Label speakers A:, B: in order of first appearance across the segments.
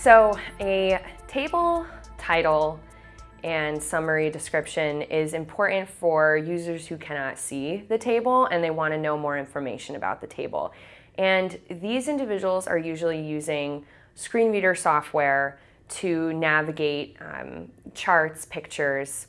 A: So a table title and summary description is important for users who cannot see the table and they want to know more information about the table. And these individuals are usually using screen reader software to navigate um, charts, pictures,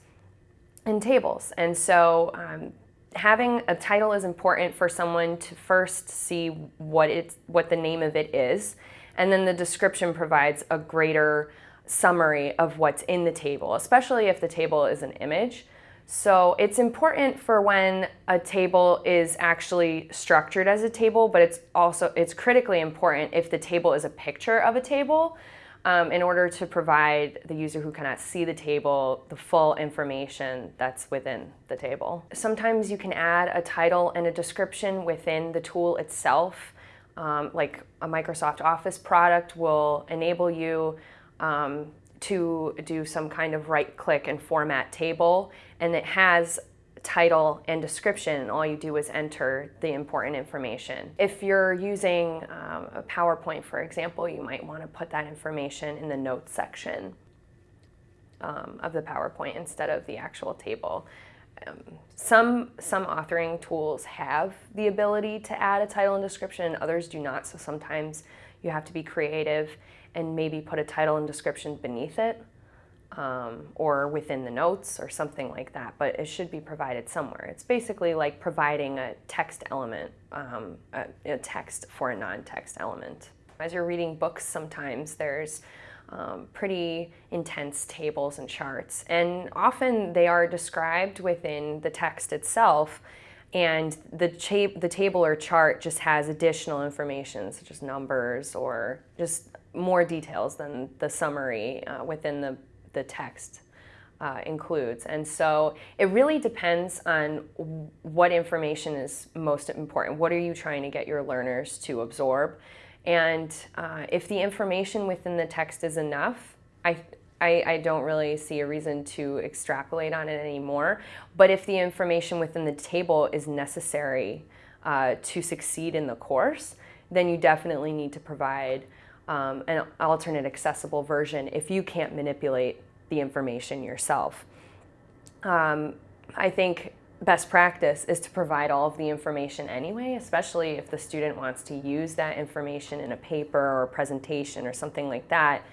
A: and tables. And so um, having a title is important for someone to first see what it's what the name of it is, and then the description provides a greater summary of what's in the table, especially if the table is an image. So it's important for when a table is actually structured as a table, but it's also it's critically important if the table is a picture of a table um, in order to provide the user who cannot see the table the full information that's within the table. Sometimes you can add a title and a description within the tool itself. Um, like a Microsoft Office product will enable you um, to do some kind of right click and format table and it has title and description all you do is enter the important information. If you're using um, a PowerPoint for example you might want to put that information in the notes section um, of the PowerPoint instead of the actual table. Um, some, some authoring tools have the ability to add a title and description and others do not so sometimes you have to be creative and maybe put a title and description beneath it um, or within the notes or something like that, but it should be provided somewhere. It's basically like providing a text element, um, a, a, text for a non-text element. As you're reading books sometimes there's um, pretty intense tables and charts and often they are described within the text itself and the, the table or chart just has additional information such as numbers or just more details than the summary uh, within the, the text uh, includes. And so it really depends on what information is most important. What are you trying to get your learners to absorb? And uh, if the information within the text is enough, I, I, I, don't really see a reason to extrapolate on it anymore. But if the information within the table is necessary uh, to succeed in the course, then you definitely need to provide um, an alternate accessible version if you can't manipulate the information yourself. Um, I think best practice is to provide all of the information anyway, especially if the student wants to use that information in a paper or a presentation or something like that.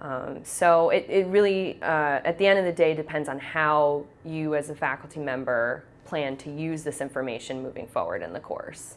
A: Um, so it, it really, uh, at the end of the day, depends on how you as a faculty member plan to use this information moving forward in the course.